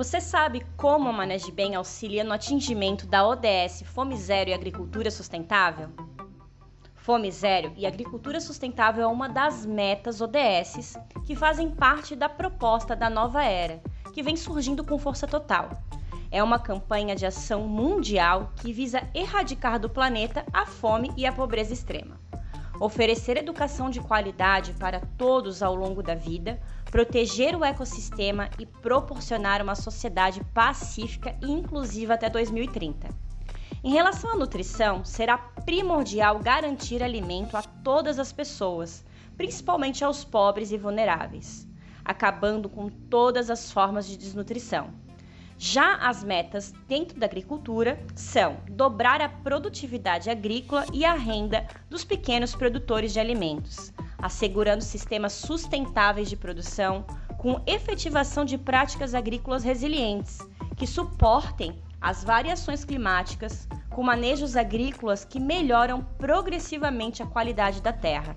Você sabe como a Maneje Bem auxilia no atingimento da ODS Fome Zero e Agricultura Sustentável? Fome Zero e Agricultura Sustentável é uma das metas ODS que fazem parte da proposta da nova era, que vem surgindo com força total. É uma campanha de ação mundial que visa erradicar do planeta a fome e a pobreza extrema oferecer educação de qualidade para todos ao longo da vida, proteger o ecossistema e proporcionar uma sociedade pacífica e inclusiva até 2030. Em relação à nutrição, será primordial garantir alimento a todas as pessoas, principalmente aos pobres e vulneráveis, acabando com todas as formas de desnutrição. Já as metas dentro da agricultura são dobrar a produtividade agrícola e a renda dos pequenos produtores de alimentos, assegurando sistemas sustentáveis de produção com efetivação de práticas agrícolas resilientes, que suportem as variações climáticas, com manejos agrícolas que melhoram progressivamente a qualidade da terra,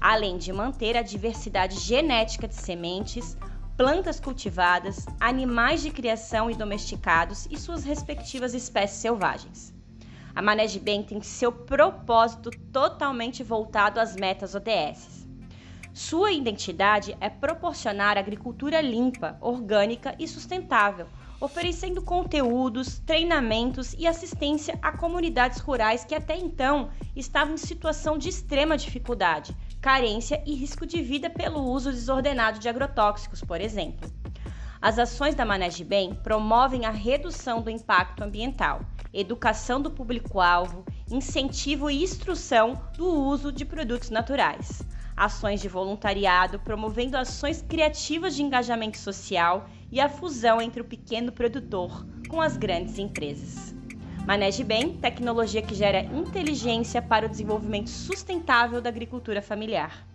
além de manter a diversidade genética de sementes, plantas cultivadas, animais de criação e domesticados e suas respectivas espécies selvagens. A Manege Bem tem seu propósito totalmente voltado às metas ODS. Sua identidade é proporcionar agricultura limpa, orgânica e sustentável, oferecendo conteúdos, treinamentos e assistência a comunidades rurais que até então estavam em situação de extrema dificuldade, carência e risco de vida pelo uso desordenado de agrotóxicos, por exemplo. As ações da Manege Bem promovem a redução do impacto ambiental, educação do público-alvo, incentivo e instrução do uso de produtos naturais, ações de voluntariado promovendo ações criativas de engajamento social e a fusão entre o pequeno produtor com as grandes empresas. Maneje bem tecnologia que gera inteligência para o desenvolvimento sustentável da agricultura familiar.